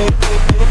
Música